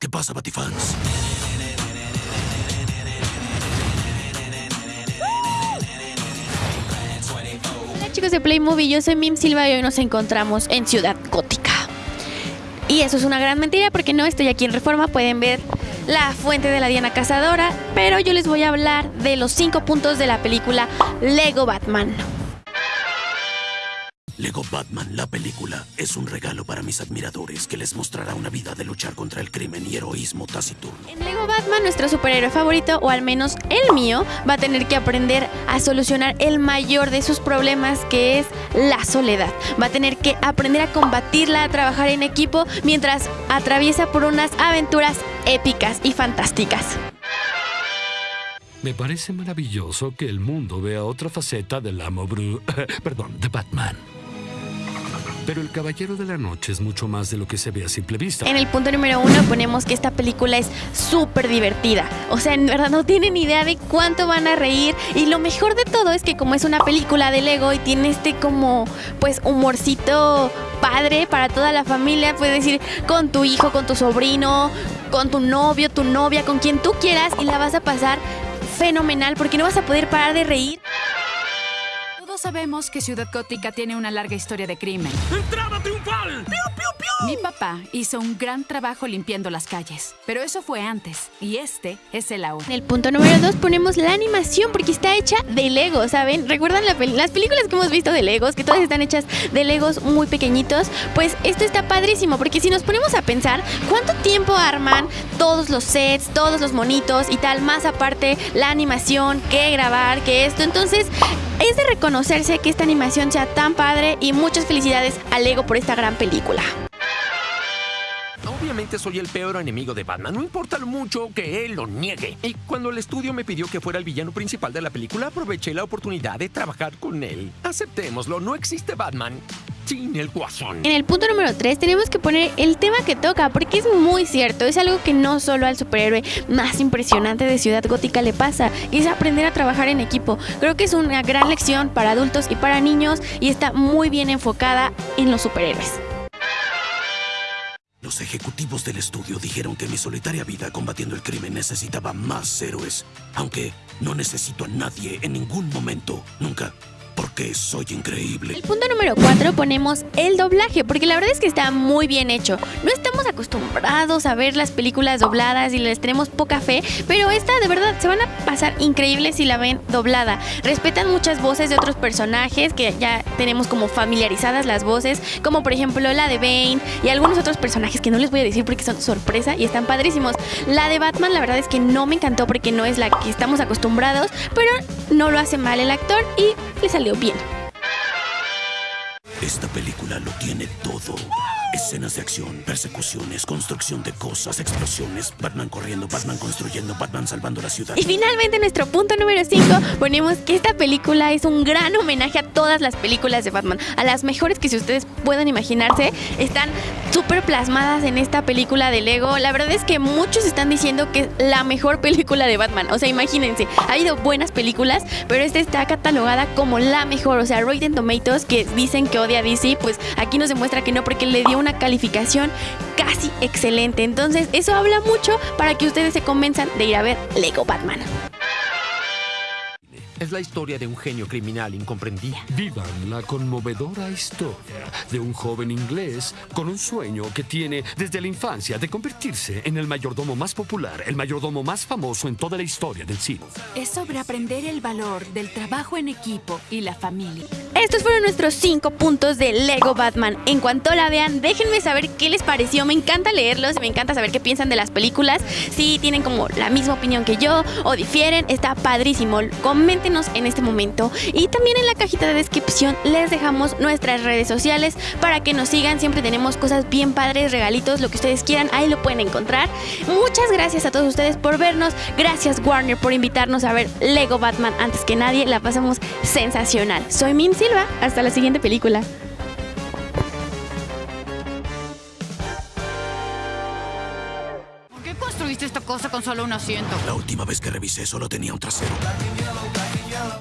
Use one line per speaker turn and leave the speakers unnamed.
¿Qué pasa, Batifans?
Hola chicos de Playmovie, yo soy Mim Silva y hoy nos encontramos en Ciudad Gótica. Y eso es una gran mentira porque no estoy aquí en Reforma, pueden ver la fuente de la Diana Cazadora, pero yo les voy a hablar de los cinco puntos de la película Lego Batman.
Lego Batman, la película, es un regalo para mis admiradores que les mostrará una vida de luchar contra el crimen y heroísmo taciturno.
En Lego Batman, nuestro superhéroe favorito, o al menos el mío, va a tener que aprender a solucionar el mayor de sus problemas, que es la soledad. Va a tener que aprender a combatirla, a trabajar en equipo, mientras atraviesa por unas aventuras épicas y fantásticas.
Me parece maravilloso que el mundo vea otra faceta del amo Bru... Perdón, de Batman. Pero el Caballero de la Noche es mucho más de lo que se ve a simple vista.
En el punto número uno ponemos que esta película es súper divertida. O sea, en verdad no tienen idea de cuánto van a reír. Y lo mejor de todo es que como es una película de Lego y tiene este como pues humorcito padre para toda la familia, puedes decir con tu hijo, con tu sobrino, con tu novio, tu novia, con quien tú quieras y la vas a pasar fenomenal porque no vas a poder parar de reír.
Todos sabemos que Ciudad Gótica tiene una larga historia de crimen.
¡Entrada triunfal!
Mi papá hizo un gran trabajo limpiando las calles, pero eso fue antes, y este es el ahora.
En el punto número dos ponemos la animación porque está hecha de Lego, ¿saben? ¿Recuerdan la peli- las películas que hemos visto de Legos? Que todas están hechas de Legos muy pequeñitos. Pues esto está padrísimo porque si nos ponemos a pensar cuánto tiempo arman todos los sets, todos los monitos y tal, más aparte la animación, que grabar, que esto. Entonces es de reconocerse que esta animación sea tan padre y muchas felicidades a Lego por esta gran película.
Obviamente soy el peor enemigo de Batman, no importa lo mucho que él lo niegue. Y cuando el estudio me pidió que fuera el villano principal de la película, aproveché la oportunidad de trabajar con él. Aceptémoslo, no existe Batman sin el guasón.
En el punto número 3 tenemos que poner el tema que toca, porque es muy cierto, es algo que no solo al superhéroe más impresionante de Ciudad Gótica le pasa, y es aprender a trabajar en equipo. Creo que es una gran lección para adultos y para niños y está muy bien enfocada en los superhéroes.
Los ejecutivos del estudio dijeron que mi solitaria vida combatiendo el crimen necesitaba más héroes. Aunque no necesito a nadie en ningún momento. Nunca. Porque soy increíble.
El punto número 4 ponemos el doblaje, porque la verdad es que está muy bien hecho. No estamos acostumbrados a ver las películas dobladas y les tenemos poca fe, pero esta de verdad se van a pasar increíbles si la ven doblada. Respetan muchas voces de otros personajes que ya tenemos como familiarizadas las voces, como por ejemplo la de Bane y algunos otros personajes que no les voy a decir porque son sorpresa y están padrísimos. La de Batman la verdad es que no me encantó porque no es la que estamos acostumbrados, pero no lo hace mal el actor y le salió bien.
Esta película lo tiene todo. Escenas de acción, persecuciones, construcción de cosas, explosiones, Batman corriendo, Batman construyendo, Batman salvando la ciudad.
Y finalmente nuestro punto número 5 ponemos que esta película es un gran homenaje a todas las películas de Batman, a las mejores que si ustedes pueden imaginarse, están súper plasmadas en esta película de Lego. La verdad es que muchos están diciendo que es la mejor película de Batman, o sea, imagínense, ha habido buenas películas, pero esta está catalogada como la mejor, o sea, Rotten Tomatoes que dicen que odia a DC, pues aquí nos demuestra que no porque le dio una calificación casi excelente. Entonces, eso habla mucho para que ustedes se convenzan de ir a ver Lego Batman.
Es la historia de un genio criminal incomprendido.
Vivan la conmovedora historia de un joven inglés con un sueño que tiene desde la infancia de convertirse en el mayordomo más popular, el mayordomo más famoso en toda la historia del cine.
Es sobre aprender el valor del trabajo en equipo y la familia.
Estos fueron nuestros 5 puntos de Lego Batman. En cuanto la vean, déjenme saber qué les pareció. Me encanta leerlos y me encanta saber qué piensan de las películas. Si tienen como la misma opinión que yo o difieren, está padrísimo. En este momento. Y también en la cajita de descripción les dejamos nuestras redes sociales para que nos sigan. Siempre tenemos cosas bien padres, regalitos, lo que ustedes quieran. Ahí lo pueden encontrar. Muchas gracias a todos ustedes por vernos. Gracias Warner por invitarnos a ver Lego Batman antes que nadie. La pasamos sensacional. Soy Mim Silva. Hasta la siguiente película.
¿Por qué construiste esta cosa con solo un asiento?
La última vez que revisé solo tenía un trasero.